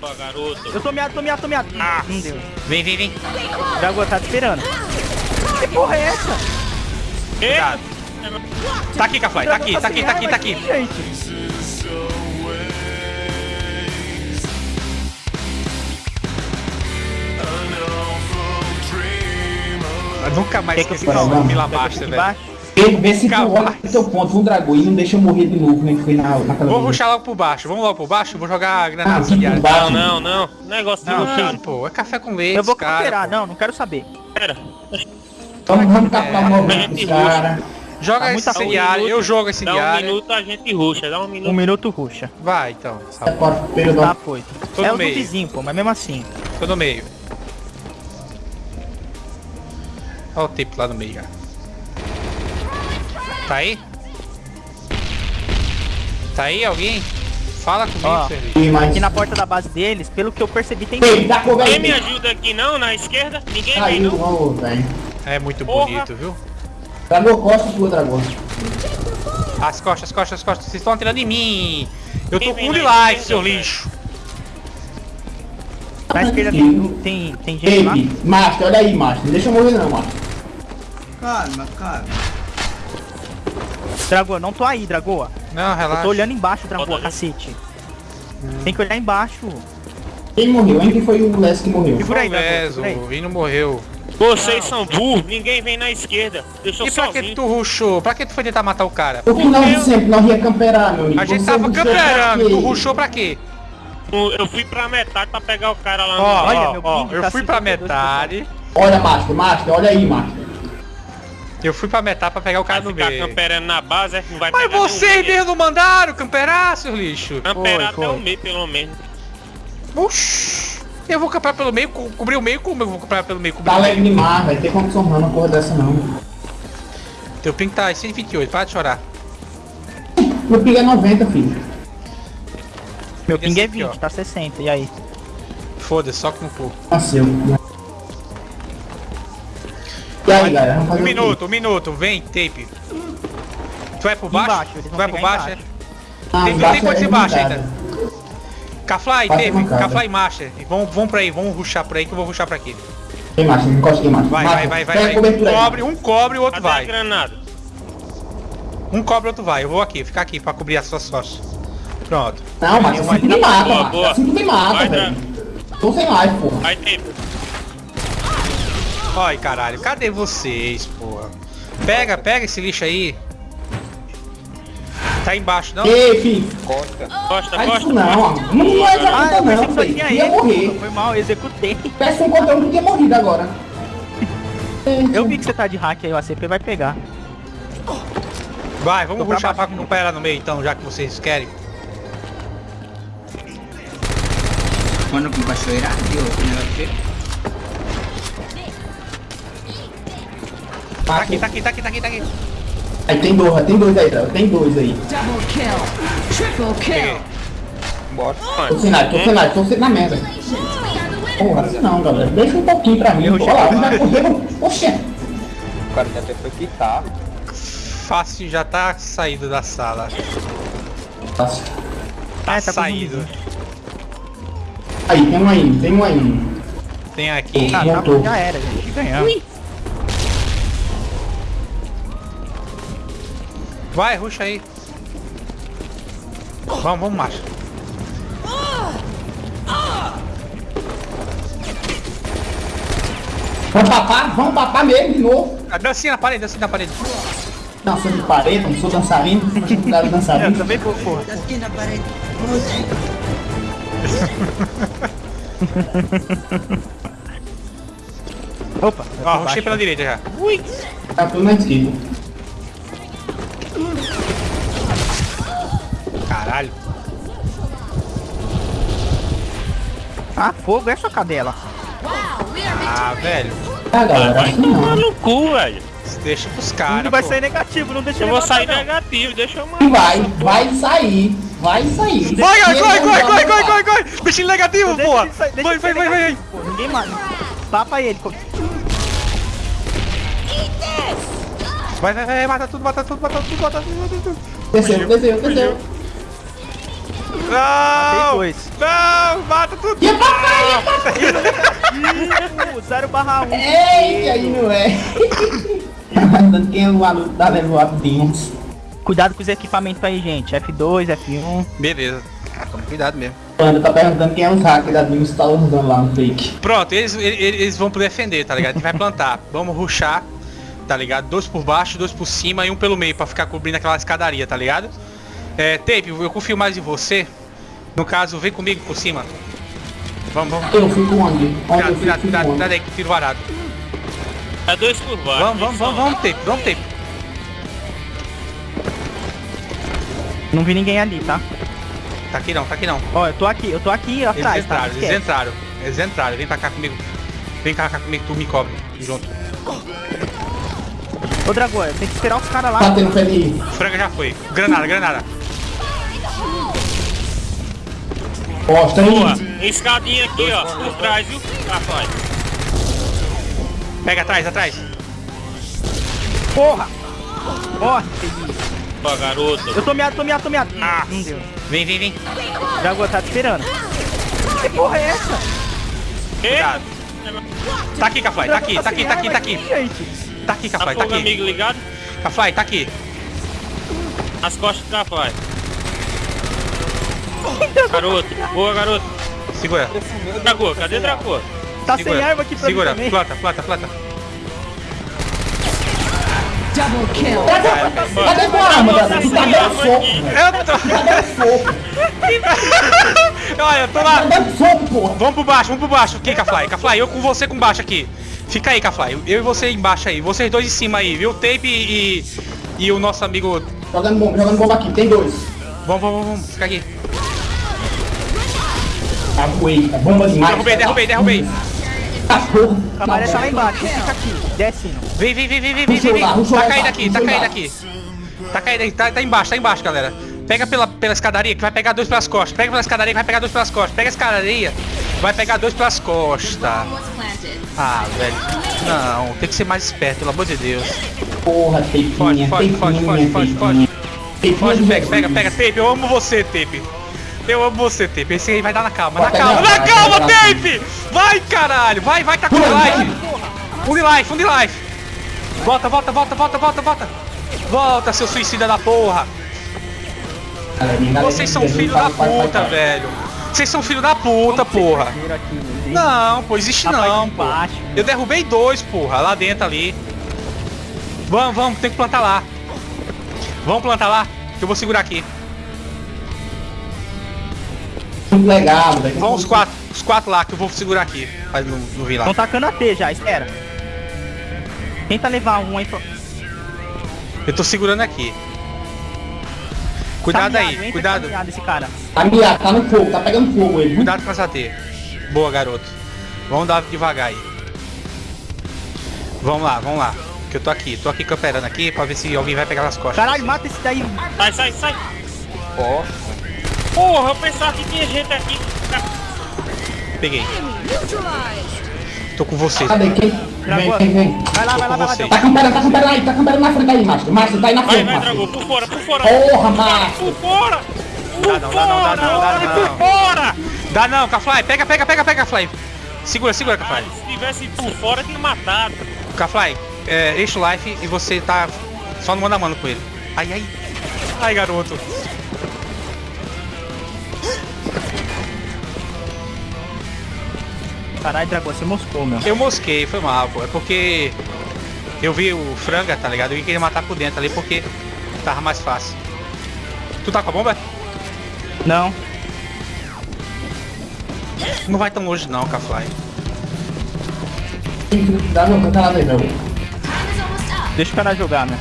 Opa, garoto. Eu tô meado, tô meado, tô meado. Ah. Não deu. Vem, vem, vem. Dragão tá te esperando. Que porra é essa? Cuidado. Tá aqui, Cafly. Tá aqui, tá aqui, tá aqui, tá aqui. Gente. Eu nunca mais que esqueci fique esse lá? Aqui velho. Vê, vê se tu Capaz. olha pro teu ponto um dragão e não deixa eu morrer de novo, né? Foi na, naquela Vou vez. ruxar logo por baixo. Vamos logo por baixo? Vou jogar Ah, granada incendiária. baixo. Não, não, não. Negócio Não, lutar. Não, pô, é café com leite, Eu vou cara. cooperar. pô. Não, não quero saber. Pera. Vamos, vamos captar o É, movimento gente dos caras. Joga Tá muita incendiário, minuto, eu jogo Dá um incendiário. minuto, a gente ruxa. Dá um minuto. Um minuto ruxa. Vai, então. É o período. Tá, foi. Tô é o do meio. vizinho, pô, mas mesmo assim. Tô no meio. Olha o tempo lá no meio já. Tá aí? Tá aí alguém? Fala comigo, Ó. E mais. Aqui na porta da base deles, pelo que eu percebi, tem. Ei, cover Ninguém me ajuda aqui não, na esquerda? Ninguém vem Caiu, não? velho. É muito Porra. bonito, viu? Dragão, costa tua, dragão. As costas, as costas, as costas. Vocês estão atirando em mim. Eu tô com vem um life, seu lixo. Na esquerda tem, tem, tem gente lá. Ei, Master, olha aí, Master. Não deixa eu morrer não, Master. Calma, calma. Dragoa, não tô aí, Dragoa. Não, Eu relaxa. tô olhando embaixo, Dragoa, Bota cacete. Tem que olhar embaixo. Quem morreu? Quem foi o Les que morreu? Segura aí, Dragoa, Leso, segura aí. o Vini morreu. Vocês são burros. Ninguém vem na esquerda. Deixa eu E pra que tu ruxou? Pra que tu foi tentar matar o cara? O que nós sempre nós ia camperar, meu amigo. A gente Você tava camperando, tu ruxou pra quê? Eu fui pra metade pra pegar o cara lá no... Ó, Olha, ó, meu ó, ping eu tá fui pra 52%. metade. Olha, Master, Master, olha aí, Master. Eu fui pra metade pra pegar o cara Vai no ficar meio. camperando na base, é não vai Mas vocês ninguém. mesmo não mandaram camperar, seu lixo? Camperar Foi, até foi. o meio, pelo menos. Oxi. Eu vou camperar pelo meio, co- cobrir o meio, como eu vou camperar pelo meio, cobrir Tá o leve demais, vai ter condição não, uma porra dessa não. Teu ping tá 128, para de chorar. Meu ping é 90, filho. Meu ping é aqui, ó. 20, tá 60. E aí? Foda-se, só que no cu. Nasceu. E aí, galera, vamos fazer Um minuto, um minuto, vem, tape. Tu vai por baixo? Embaixo, tu vai por pegar baixo, embaixo. Ah, Tem- tem coisa é embaixo ainda. Cafly, tape. Cafly Master. Vamos, vamos pra aí, vamos ruxar por aí que eu vou ruxar pra aqui. Tem Master, não encosta aqui, Master. Vai, vai, vai, vai. vai. Um cobre, um cobre e o outro Cadê vai. granada? Um cobre, outro vai. Eu vou aqui, ficar aqui pra cobrir as suas costas. Pronto. Não, Master, assim me mata, Boa, boa. Assim me mata, velho. Tô sem live, porra. Vai ter. Ai, caralho, cadê vocês, porra? Pega, pega esse lixo aí. Tá embaixo, não? Ei, filho. Costa, Faz costa. isso não. Não, não é Ah, executa eu pensei não, filho. Ia ele. morrer. Foi mal, eu executei. Peça um conteúdo que tinha morrido agora. Eu vi que você tá de hack aí, o ACP vai pegar. Vai, vamos pra ruxar pra baixo de recuperar no meio então, já que vocês querem. Quando com cachoeira, viu? Tá aqui, tá aqui, tá aqui, tá aqui, tá aqui. Aí tem dois, tem dois aí. Tem dois aí. Double kill. Triple kill. Tô sem live, tô sem live, tô sem na mesa. Porra, assim não, galera. Deixa um pouquinho pra mim. Olha lá, um já correu. Oxê. O cara até foi quitar. Fácil já tá saído da sala. Nossa. Tá É, tá saído. Aí, tem um aí, tem um aí. Tem aqui. Ah, tá, Voltou. já era, gente. Ganhamos. Vai, ruxa aí. Vamos, vamos, macho. Vamos papar, vamos papar mesmo de novo. Ah, Dancinha na parede, dancinha na parede. Dançando de parede, não sou dançarino, não sou lugar de Eu dançarino. também vou, porra. Aqui na parede. Opa, eu Ó, ruxei baixo. pela direita já. Tá tudo na Caralho. Ah, fogo, é sua cadela. Ah, velho. Ah, galera, não. no cu, velho. Deixa pros caras, vai pô. sair negativo, não deixa Eu ele vou sair não. negativo, deixa eu matar. vai, vai sair, vai sair. Vai, vai, vai, vai, não vai, vai, vai, vai! Bichinho negativo, Deixa pô! Vai, vai, vai, vai! negativo, pô. Ninguém mata. Tapa ele. co- Vai, vai, vai, mata tudo, mata tudo, mata tudo, mata tudo, mata tudo. Desceu, desceu, desceu. Não! dois. Não, mata tudo. E papai, Uh, 0 barra 1. Eita, aí não é. Dando quem é o maluco da level up Beans. Cuidado com os equipamentos aí, gente. F2, F1. Beleza. Toma cuidado mesmo. Panda tá perguntando quem é os hackers da que tá usando lá no fake. Pronto, eles, eles, eles vão defender, tá ligado? A gente vai plantar. Vamos ruxar, tá ligado? Dois por baixo, dois por cima e um pelo meio pra ficar cobrindo aquela escadaria, tá ligado? É, Tape, eu confio mais em você. No caso, vem comigo por cima. Vamos, vamos. Eu fico onde? Onde Cuidado, eu cuidado, fico, cuidado, fico cuidado onde? aí que tiro varado. É dois por baixo. Vamos, vamos, vamos, vamos, Tape, vamos, Tape. Não vi ninguém ali, tá? Tá aqui não, tá aqui não. Ó, eu tô aqui, eu tô aqui Eles atrás, tá? entraram, eles Esquece. entraram. Eles entraram, vem pra cá comigo. Vem pra cá comigo, tu me cobre. Junto. Ô, Dragão, tem que esperar os caras lá. Pé de... Franga já foi. Granada, granada. Bosta Boa. Escadinha aqui, ó. Por trás, viu? Rapaz. Pega atrás, atrás. Porra! Morre. Ó, garoto. Eu tô meado, tô meado, tô meado. Ah, não deu. Vem, vem, vem. Dragão, tá te esperando. Que porra é essa? Cuidado. Tá aqui, Cafly, tá aqui, tá aqui, tá aqui, tá aqui. Tá aqui, Tá Cafly, tá fogo aqui. amigo ligado? Cafly, tá aqui. As costas do Cafly. Garoto. Boa, garoto. Segura, Dragô, cadê Dragô? Tá sem segura. erva aqui pra Segura, mim também. planta, planta, planta. Double kill. Cadê tua arma, Davi? Tu tá dando soco. Eu tô... Tá dando soco. Olha, eu tô lá. Tá dando soco, porra. Vamos pro baixo, vamos pro baixo. Aqui, Cafly, Cafly, eu com você com baixo aqui. Fica aí, Cafly. Eu e você embaixo aí. Vocês dois em cima aí, viu? Tape e... E o nosso amigo... Jogando bomba, jogando bomba aqui. Tem dois. Vamos, vamos, vamos. Fica aqui. Aguei, tá bomba demais. Derrubei, derrubei, derrubei. Tá porra. A maré tá lá embaixo, fica aqui, descendo. Vem, vem, vem, vem, vem, vem, vem. Tá lá, caindo aqui, tá caindo aqui. Tá caindo aí, tá, tá embaixo, tá embaixo, galera. Pega pela, pela escadaria que vai pegar dois pelas costas. Pega pela escadaria que vai pegar dois pelas costas. Pega a escadaria, vai pegar dois pelas costas. Ah, velho. Não, tem que ser mais esperto, pelo amor de Deus. Porra, Foge, teipinha, foge, foge, foge, foge, foge. Pode, do pega, pega, pega, Tape, eu amo você, Tape. Eu amo você, Tape. Esse aí vai dar na calma, na calma, na calma, Tape! Vai, caralho, vai, vai, tá com life. Full life, full life. Volta, volta, volta, volta, volta, volta. Volta, seu suicida da porra. Vocês são filho da puta, velho. Vocês são filho da puta, porra. Deus. Não, pô, existe não, de pô. baixo. Eu derrubei dois, porra, lá dentro ali. Vamos, vamos, tem que plantar lá. Vamos plantar lá, que eu vou segurar aqui. Muito velho. Vamos os quatro, os quatro lá, que eu vou segurar aqui. Mas não, não vi lá. Estão tacando a T já, espera. Tenta levar um aí pro... Eu tô segurando aqui. Cuidado Tá miado, aí, entra cuidado. tá miado esse cara. Tá miado, tá no fogo, tá pegando fogo ele. Cuidado com essa T. Boa, garoto. Vamos dar devagar aí. Vamos lá, vamos lá. Que eu tô aqui, tô aqui camperando aqui pra ver se alguém vai pegar nas costas. Caralho, mata esse daí. Sai, sai, sai. Ó, Porra, eu pensava que tinha gente aqui. Peguei. Tô com você. Cadê? Quem? Vem, vem, vem. Vai lá, vai lá, vai lá. vocês. Tá camperando, tá camperando aí, tá camperando na frente aí, Márcio. Márcio, tá aí na Vai, frente, vai, Márcio. Dragô, por fora, por fora. Porra, Márcio. Por fora! Por Dá não, dá não, dá fora, não, dá não. por fora! Dá não, Cafly. Pega, pega, pega, pega, Cafly. Segura, segura, Cafly. Se tivesse por fora, tinha matado. Cafly, é, eixo life e você tá só no mano a mano com ele. Ai, ai. Ai, garoto. Caralho, Dragão, você moscou, meu. Eu mosquei, foi mal, pô. É porque eu vi o franga, tá ligado? Eu ia querer matar por dentro ali porque tava mais fácil. Tu tá com a bomba? Não. Não vai tão longe não, Cafly. Dá não, canta nada aí, velho. Deixa o cara jogar, meu.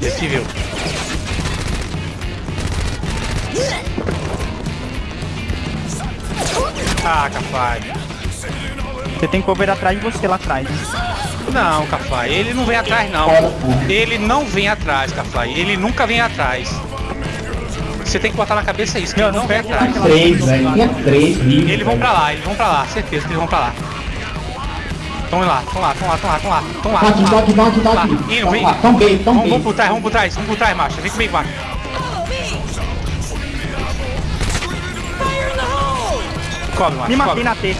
Ele Ah, Cafly. Você tem cover atrás de você lá atrás. Não, Cafly, ele não vem atrás não. Ele não vem atrás, Cafly. Ele nunca vem atrás. Você tem que botar na cabeça isso, que Não, ele não não vem atrás. Três, velho. Tinha três vivos. Eles vão pra lá, eles vão pra lá, certeza que eles vão pra lá. Tão lá, tão lá, tão lá, tão lá, tão lá, tão lá. Tô Lá. aqui. Ino, Tão lá, Tão bem, tão Vamos, bem. vamos por trás, vamos por trás, vamos por trás, macho. Vem comigo, macho. Cobre, macho, Me matei na T.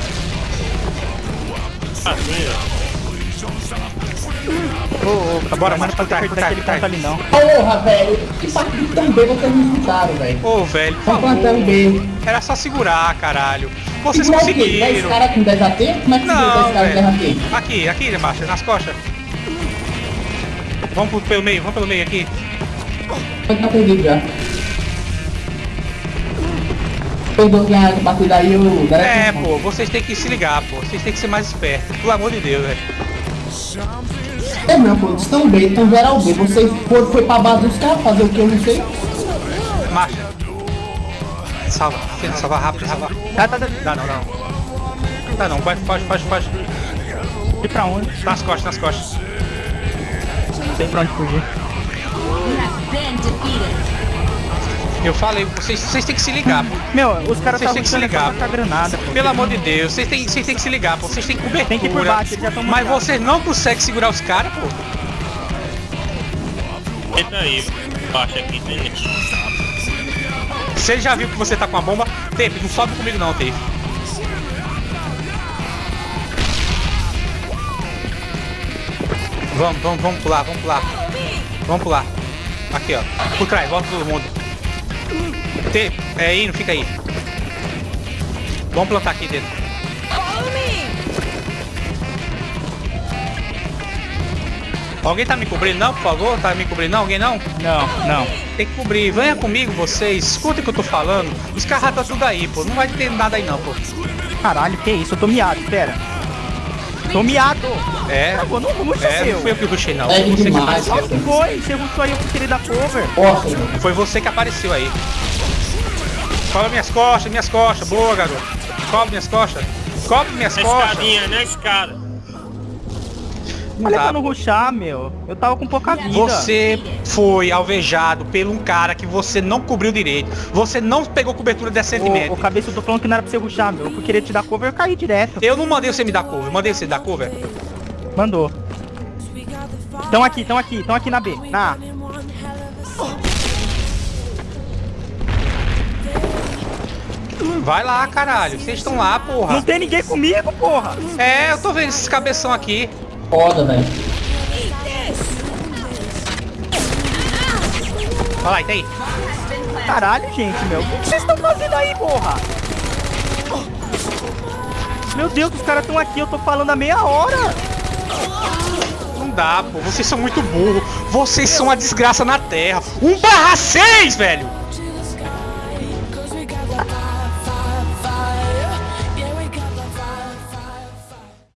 Ô, ô, Bora, não por trás, pode trás, aquele trás. ponto ali não. Porra, velho. Que partido tão bem vocês me escutaram, velho. Ô, velho, por favor. Era só segurar, caralho. Vocês Igual o quê? 10 conseguiram. caras com 10 AT? Como é que você Não, 10 caras com 10 velho. AT? Aqui, aqui, macho, nas costas. Vamos pro- pelo meio, vamos pelo meio aqui. Tá perdido já. Perdeu quem a partida aí, o É, pô, vocês têm que se ligar, pô. Vocês têm que ser mais espertos. Pelo amor de Deus, velho. É não, pô, estão B, estão geral B. Vocês foram, foi pra base dos caras fazer o que eu não sei. Marcha. Salva, tenta salvar rápido, salva. Tá, tá, tá. Dá não, não. Dá não, vai, foge, foge, foge. E pra onde? Nas costas, nas costas. Não sei pra onde fugir. Eu falei, vocês, vocês têm que se ligar, pô. Meu, os caras tá que se ligar, com a granada, pô. Pelo amor de Deus, vocês têm, vocês têm que se ligar, pô. Vocês têm cobertura. Tem que ir por baixo, eles já tão Mas vocês não conseguem segurar os caras, pô. Entra aí. Baixa aqui, ele já viu que você tá com a bomba, Tape, não sobe comigo não, Tape. Vamos, vamos, vamos pular, vamos pular. Vamos pular. Aqui, ó. Por trás, volta todo mundo. Tape, é indo, fica aí. Vamos plantar aqui dentro. Alguém tá me cobrindo não, por favor? Tá me cobrindo não? Alguém não? Não, não. Tem que cobrir. Venha comigo, vocês. Escutem o que eu tô falando. Os carros tá tudo aí, pô. Não vai ter nada aí não, pô. Caralho, que isso? Eu tô miado, espera. Tô miado. É. Pô, não ruxa É, seu. não foi eu que rushei não. É Foi você que demais, apareceu. Não foi, você rushou aí, eu queria dar cover. Velho. Foi você que apareceu aí. Cobre minhas costas, minhas costas. Boa, garoto. Cobre minhas costas. Cobre minhas Na costas. escadinha, na escada. Não Olha dá, pra não ruxar, meu. Eu tava com pouca vida. Você foi alvejado por um cara que você não cobriu direito. Você não pegou cobertura decentemente. Ô, ô, cabeça, eu tô falando que não era pra você ruxar, meu. Eu queria te dar cover, eu caí direto. Eu não mandei você me dar cover. Mandei você dar cover. Mandou. Tão aqui, tão aqui, tão aqui na B. Na A. Vai lá, caralho. Vocês estão lá, Não porra. tem ninguém comigo, porra. É, eu tô vendo esses cabeção aqui. Foda, velho. Olha lá, e tem. Caralho, gente, meu. O que vocês estão fazendo aí, porra? Meu Deus, os caras estão aqui, eu tô falando há meia hora. Não dá, pô. Vocês são muito burros. Vocês são uma desgraça na Terra. 1 barra 6, velho.